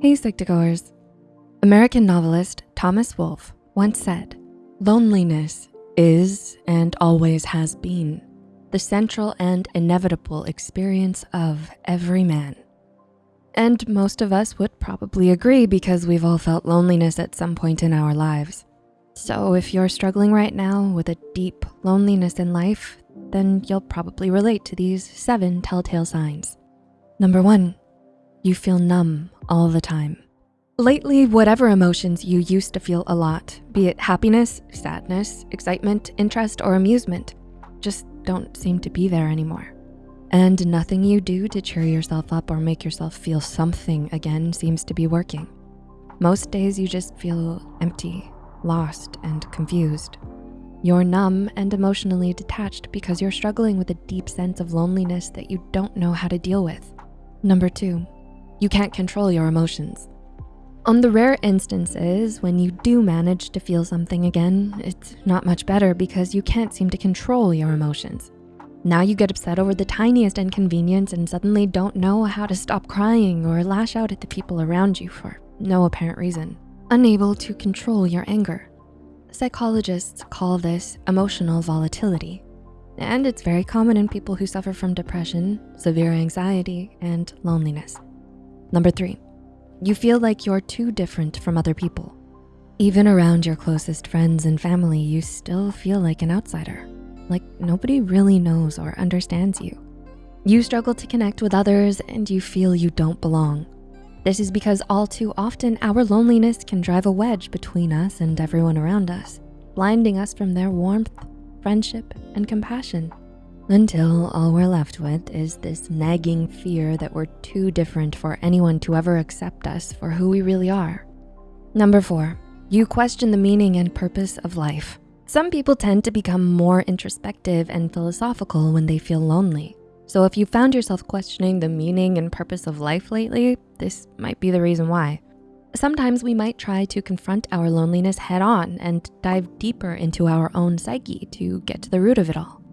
Hey Psych2Goers. American novelist Thomas Wolfe once said, loneliness is and always has been the central and inevitable experience of every man. And most of us would probably agree because we've all felt loneliness at some point in our lives. So if you're struggling right now with a deep loneliness in life, then you'll probably relate to these seven telltale signs. Number one, you feel numb all the time. Lately, whatever emotions you used to feel a lot, be it happiness, sadness, excitement, interest, or amusement, just don't seem to be there anymore. And nothing you do to cheer yourself up or make yourself feel something again seems to be working. Most days you just feel empty, lost, and confused. You're numb and emotionally detached because you're struggling with a deep sense of loneliness that you don't know how to deal with. Number two, you can't control your emotions. On the rare instances when you do manage to feel something again, it's not much better because you can't seem to control your emotions. Now you get upset over the tiniest inconvenience and suddenly don't know how to stop crying or lash out at the people around you for no apparent reason, unable to control your anger. Psychologists call this emotional volatility, and it's very common in people who suffer from depression, severe anxiety, and loneliness. Number three, you feel like you're too different from other people. Even around your closest friends and family, you still feel like an outsider, like nobody really knows or understands you. You struggle to connect with others and you feel you don't belong. This is because all too often our loneliness can drive a wedge between us and everyone around us, blinding us from their warmth, friendship, and compassion until all we're left with is this nagging fear that we're too different for anyone to ever accept us for who we really are. Number four, you question the meaning and purpose of life. Some people tend to become more introspective and philosophical when they feel lonely. So if you found yourself questioning the meaning and purpose of life lately, this might be the reason why. Sometimes we might try to confront our loneliness head on and dive deeper into our own psyche to get to the root of it all.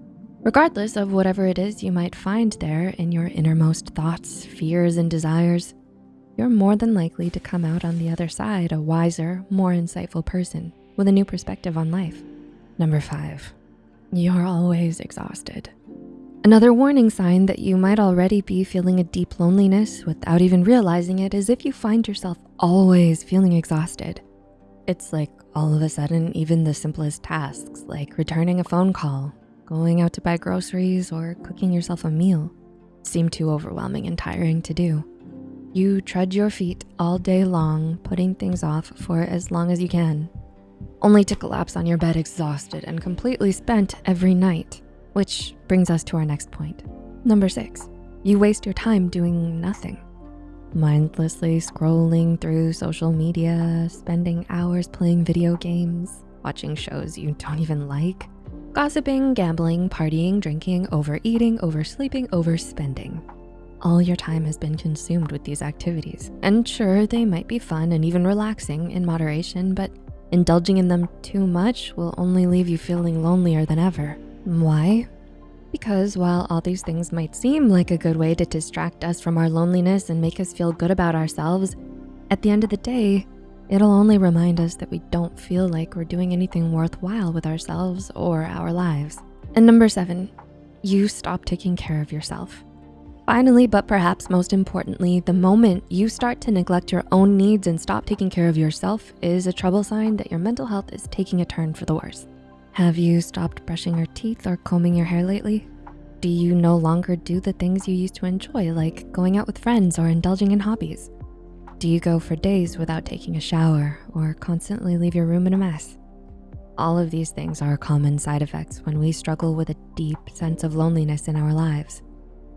Regardless of whatever it is you might find there in your innermost thoughts, fears, and desires, you're more than likely to come out on the other side a wiser, more insightful person with a new perspective on life. Number five, you're always exhausted. Another warning sign that you might already be feeling a deep loneliness without even realizing it is if you find yourself always feeling exhausted. It's like all of a sudden, even the simplest tasks like returning a phone call going out to buy groceries, or cooking yourself a meal seem too overwhelming and tiring to do. You trudge your feet all day long, putting things off for as long as you can, only to collapse on your bed exhausted and completely spent every night, which brings us to our next point. Number six, you waste your time doing nothing. Mindlessly scrolling through social media, spending hours playing video games, watching shows you don't even like, Gossiping, gambling, partying, drinking, overeating, oversleeping, overspending. All your time has been consumed with these activities. And sure, they might be fun and even relaxing in moderation, but indulging in them too much will only leave you feeling lonelier than ever. Why? Because while all these things might seem like a good way to distract us from our loneliness and make us feel good about ourselves, at the end of the day, It'll only remind us that we don't feel like we're doing anything worthwhile with ourselves or our lives. And number seven, you stop taking care of yourself. Finally, but perhaps most importantly, the moment you start to neglect your own needs and stop taking care of yourself is a trouble sign that your mental health is taking a turn for the worse. Have you stopped brushing your teeth or combing your hair lately? Do you no longer do the things you used to enjoy, like going out with friends or indulging in hobbies? Do you go for days without taking a shower or constantly leave your room in a mess? All of these things are common side effects when we struggle with a deep sense of loneliness in our lives.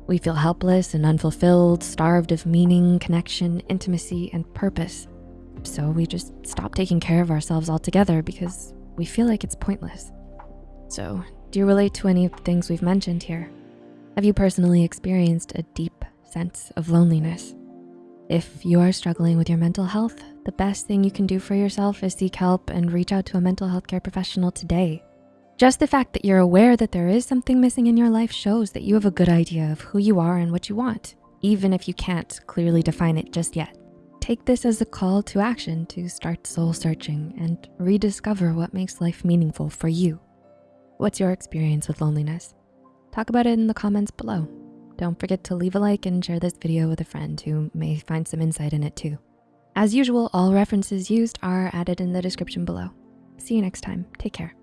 We feel helpless and unfulfilled, starved of meaning, connection, intimacy, and purpose. So we just stop taking care of ourselves altogether because we feel like it's pointless. So do you relate to any of the things we've mentioned here? Have you personally experienced a deep sense of loneliness? If you are struggling with your mental health, the best thing you can do for yourself is seek help and reach out to a mental health care professional today. Just the fact that you're aware that there is something missing in your life shows that you have a good idea of who you are and what you want, even if you can't clearly define it just yet. take this as a call to action to start soul searching and rediscover what makes life meaningful for you. What's your experience with loneliness? Talk about it in the comments below. Don't forget to leave a like and share this video with a friend who may find some insight in it too. As usual, all references used are added in the description below. See you next time, take care.